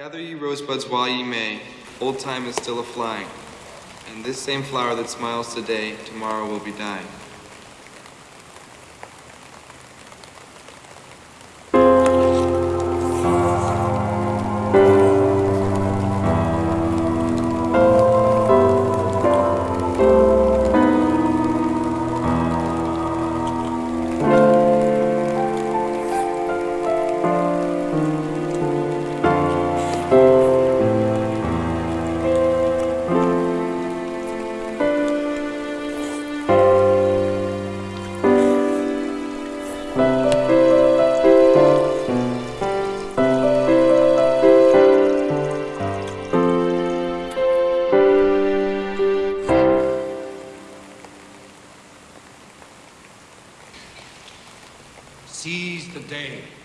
Gather ye rosebuds while ye may, old time is still a flying, and this same flower that smiles today, tomorrow will be dying. Seize the day.